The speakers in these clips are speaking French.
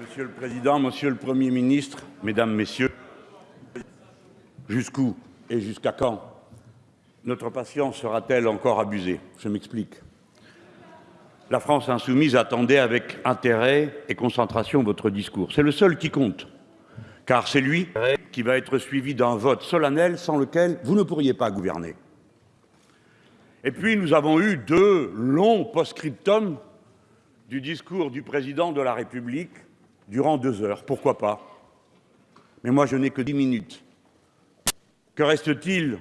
Monsieur le président, monsieur le Premier ministre, mesdames, messieurs, jusqu'où et jusqu'à quand notre patience sera-t-elle encore abusée? Je m'explique. La France insoumise attendait avec intérêt et concentration votre discours. C'est le seul qui compte, car c'est lui qui va être suivi d'un vote solennel sans lequel vous ne pourriez pas gouverner. Et puis nous avons eu deux longs post-scriptum du discours du président de la République durant deux heures. Pourquoi pas Mais moi, je n'ai que dix minutes. Que reste-t-il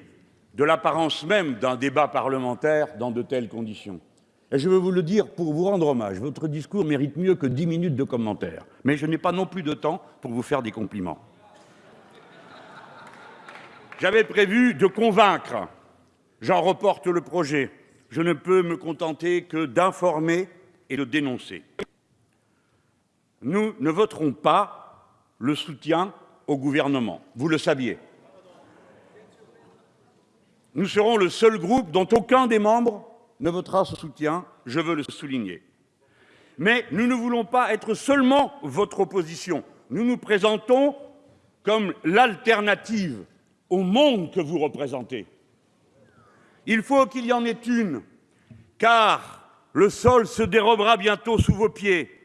de l'apparence même d'un débat parlementaire dans de telles conditions? Et je veux vous le dire pour vous rendre hommage, votre discours mérite mieux que dix minutes de commentaires. Mais je n'ai pas non plus de temps pour vous faire des compliments. J'avais prévu de convaincre. J'en reporte le projet. Je ne peux me contenter que d'informer et de dénoncer. Nous ne voterons pas le soutien au gouvernement, vous le saviez. Nous serons le seul groupe dont aucun des membres ne votera ce soutien, je veux le souligner. Mais nous ne voulons pas être seulement votre opposition. Nous nous présentons comme l'alternative au monde que vous représentez. Il faut qu'il y en ait une, car le sol se dérobera bientôt sous vos pieds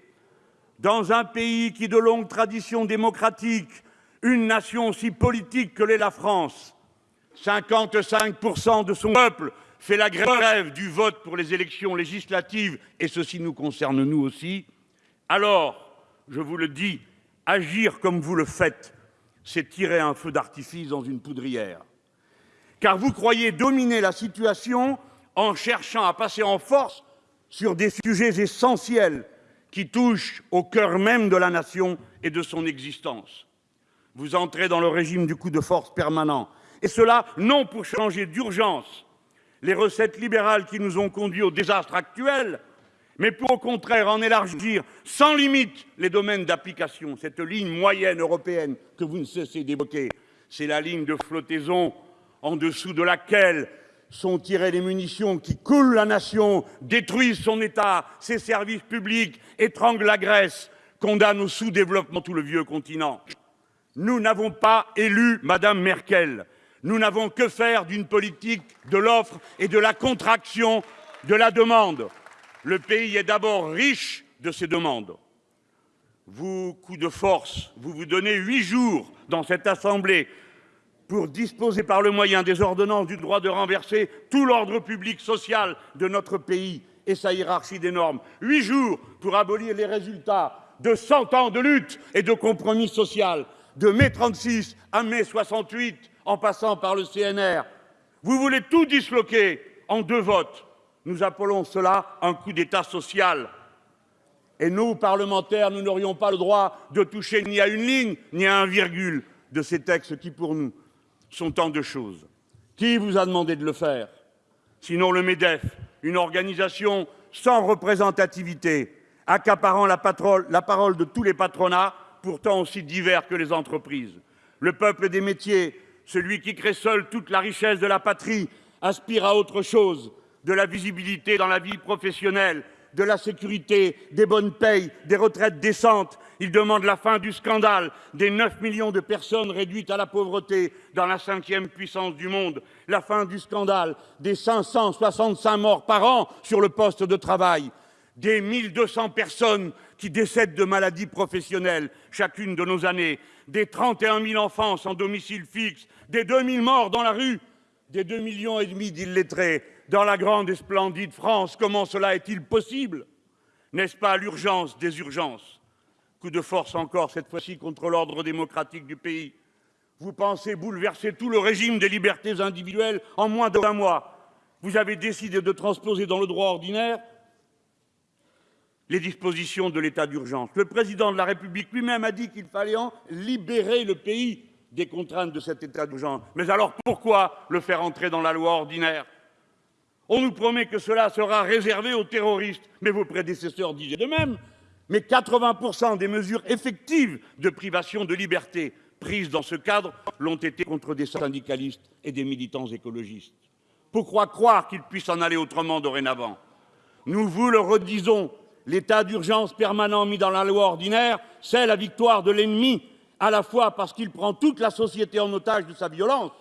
dans un pays qui, de longue tradition démocratique, une nation aussi politique que l'est la France, 55% de son peuple fait la grève du vote pour les élections législatives, et ceci nous concerne nous aussi, alors, je vous le dis, agir comme vous le faites, c'est tirer un feu d'artifice dans une poudrière. Car vous croyez dominer la situation en cherchant à passer en force sur des sujets essentiels qui touche au cœur même de la nation et de son existence. Vous entrez dans le régime du coup de force permanent, et cela non pour changer d'urgence les recettes libérales qui nous ont conduits au désastre actuel, mais pour au contraire en élargir sans limite les domaines d'application. Cette ligne moyenne européenne que vous ne cessez d'évoquer, c'est la ligne de flottaison en dessous de laquelle sont tirées les munitions qui coulent la nation, détruisent son État, ses services publics, étranglent la Grèce, condamnent au sous-développement tout le vieux continent. Nous n'avons pas élu Mme Merkel. Nous n'avons que faire d'une politique de l'offre et de la contraction de la demande. Le pays est d'abord riche de ses demandes. Vous, coup de force, vous vous donnez huit jours dans cette Assemblée pour disposer par le moyen des ordonnances du droit de renverser tout l'ordre public social de notre pays et sa hiérarchie des normes. Huit jours pour abolir les résultats de cent ans de lutte et de compromis social, de mai 36 à mai 68, en passant par le CNR. Vous voulez tout disloquer en deux votes. Nous appelons cela un coup d'État social. Et nous, parlementaires, nous n'aurions pas le droit de toucher ni à une ligne, ni à un virgule de ces textes qui, pour nous, sont tant de choses. Qui vous a demandé de le faire? Sinon le MEDEF, une organisation sans représentativité, accaparant la, parole de tous les patronats, pourtant aussi divers que les entreprises. Le peuple des métiers, celui qui crée seul toute la richesse de la patrie, aspire à autre chose, de la visibilité dans la vie professionnelle, de la sécurité, des bonnes payes, des retraites décentes. Il demande la fin du scandale des 9 millions de personnes réduites à la pauvreté dans la cinquième puissance du monde, la fin du scandale des 565 morts par an sur le poste de travail, des 1200 personnes qui décèdent de maladies professionnelles chacune de nos années, des 31 000 enfants sans domicile fixe, des 2 000 morts dans la rue, des 2 millions et demi d'illettrés dans la grande et splendide France. Comment cela est-il possible? N'est-ce pas l'urgence des urgences? Coup de force encore, cette fois-ci contre l'ordre démocratique du pays. Vous pensez bouleverser tout le régime des libertés individuelles en moins d'un mois. Vous avez décidé de transposer dans le droit ordinaire les dispositions de l'état d'urgence. Le président de la République lui-même a dit qu'il fallait libérer le pays des contraintes de cet état d'urgence. Mais alors pourquoi le faire entrer dans la loi ordinaire? On nous promet que cela sera réservé aux terroristes, mais vos prédécesseurs disaient de même. Mais 80% des mesures effectives de privation de liberté prises dans ce cadre l'ont été contre des syndicalistes et des militants écologistes. Pourquoi croire qu'il puisse en aller autrement dorénavant? Nous vous le redisons, L'état d'urgence permanent mis dans la loi ordinaire, c'est la victoire de l'ennemi, à la fois parce qu'il prend toute la société en otage de sa violence,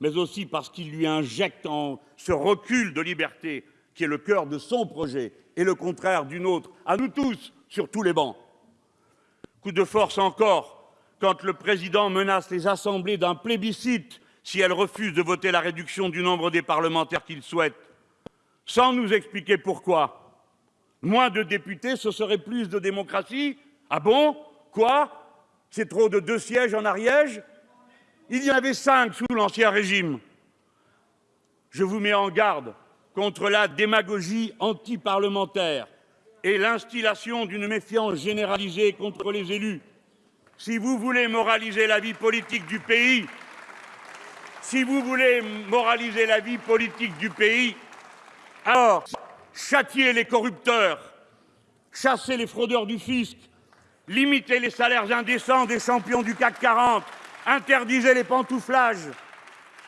mais aussi parce qu'il lui injecte ce recul de liberté qui est le cœur de son projet et le contraire d'une autre, à nous tous, sur tous les bancs. Coup de force encore, quand le président menace les assemblées d'un plébiscite si elles refusent de voter la réduction du nombre des parlementaires qu'il souhaite, sans nous expliquer pourquoi. Moins de députés, ce serait plus de démocratie. Ah bon? Quoi? C'est trop de deux sièges en Ariège? Il y en avait cinq sous l'Ancien Régime. Je vous mets en garde contre la démagogie anti-parlementaire et l'instillation d'une méfiance généralisée contre les élus. Si vous voulez moraliser la vie politique du pays, si vous voulez moraliser la vie politique du pays, alors châtiez les corrupteurs, chassez les fraudeurs du fisc, limitez les salaires indécents des champions du CAC 40, interdisez les pantouflages,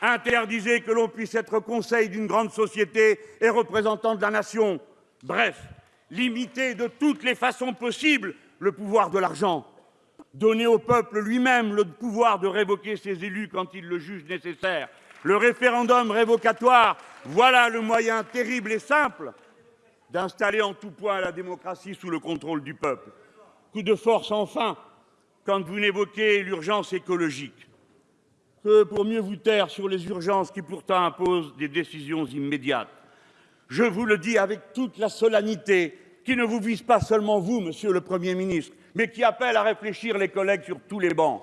Interdisez que l'on puisse être conseil d'une grande société et représentant de la nation. Bref, limitez de toutes les façons possibles le pouvoir de l'argent. Donnez au peuple lui-même le pouvoir de révoquer ses élus quand il le juge nécessaire. Le référendum révocatoire, voilà le moyen terrible et simple d'installer en tout point la démocratie sous le contrôle du peuple. Coup de force enfin, quand vous n'évoquez l'urgence écologique que pour mieux vous taire sur les urgences qui pourtant imposent des décisions immédiates. Je vous le dis avec toute la solennité qui ne vous vise pas seulement vous, monsieur le Premier ministre, mais qui appelle à réfléchir les collègues sur tous les bancs.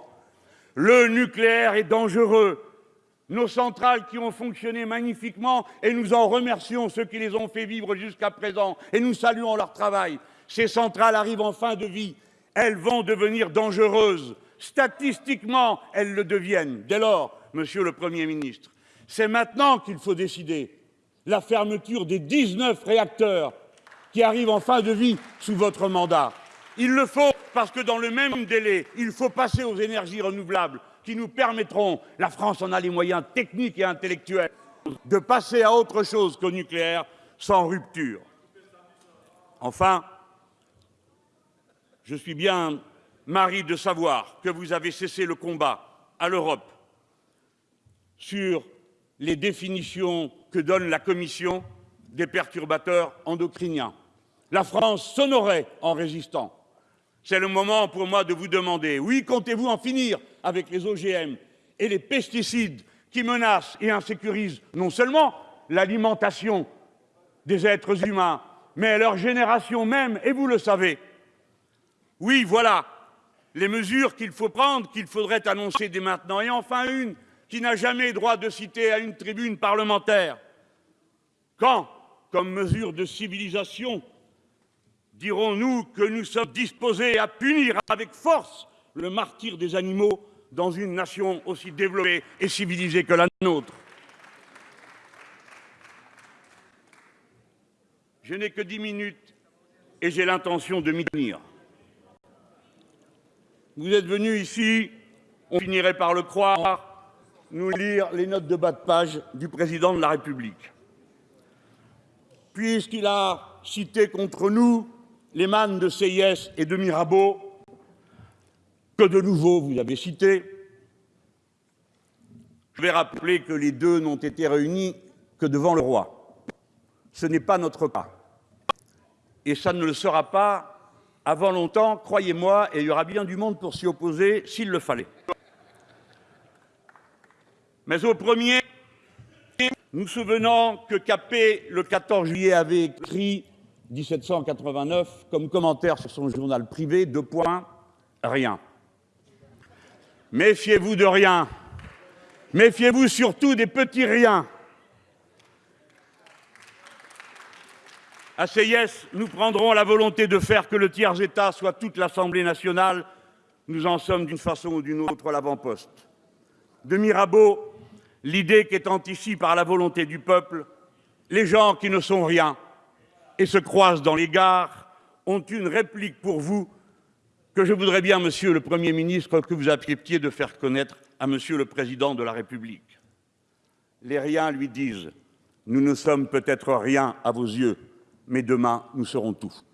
Le nucléaire est dangereux. Nos centrales qui ont fonctionné magnifiquement, et nous en remercions ceux qui les ont fait vivre jusqu'à présent, et nous saluons leur travail. Ces centrales arrivent en fin de vie. Elles vont devenir dangereuses Statistiquement, elles le deviennent. Dès lors, Monsieur le Premier ministre, c'est maintenant qu'il faut décider la fermeture des 19 réacteurs qui arrivent en fin de vie sous votre mandat. Il le faut parce que dans le même délai, il faut passer aux énergies renouvelables qui nous permettront, la France en a les moyens techniques et intellectuels, de passer à autre chose qu'au nucléaire sans rupture. Enfin, je suis bien Marie, de savoir que vous avez cessé le combat à l'Europe sur les définitions que donne la Commission des perturbateurs endocriniens. La France s'honorait en résistant. C'est le moment pour moi de vous demander, oui, comptez-vous en finir avec les OGM et les pesticides qui menacent et insécurisent non seulement l'alimentation des êtres humains, mais leur génération même, et vous le savez. Oui, voilà, les mesures qu'il faut prendre, qu'il faudrait annoncer dès maintenant. Et enfin une qui n'a jamais droit de citer à une tribune parlementaire. Quand, comme mesure de civilisation, dirons-nous que nous sommes disposés à punir avec force le martyr des animaux dans une nation aussi développée et civilisée que la nôtre? Je n'ai que dix minutes et j'ai l'intention de m'y tenir. Vous êtes venus ici, on finirait par le croire, nous lire les notes de bas de page du président de la République. Puisqu'il a cité contre nous les mannes de CIS et de Mirabeau, que de nouveau vous avez cité, je vais rappeler que les deux n'ont été réunis que devant le roi. Ce n'est pas notre cas. Et ça ne le sera pas avant longtemps, croyez-moi, il y aura bien du monde pour s'y opposer s'il le fallait. Mais au premier, nous souvenons que Capet, le 14 juillet, avait écrit 1789 comme commentaire sur son journal privé, deux points, rien. Méfiez-vous de rien. Méfiez-vous surtout des petits riens. À CIS, nous prendrons la volonté de faire que le tiers-État soit toute l'Assemblée nationale. Nous en sommes d'une façon ou d'une autre l'avant-poste. De Mirabeau, l'idée qu'étant ici par la volonté du peuple, les gens qui ne sont rien et se croisent dans les gares ont une réplique pour vous que je voudrais bien, Monsieur le Premier ministre, que vous acceptiez de faire connaître à Monsieur le Président de la République. Les riens lui disent « Nous ne sommes peut-être rien à vos yeux, mais demain, nous serons tous.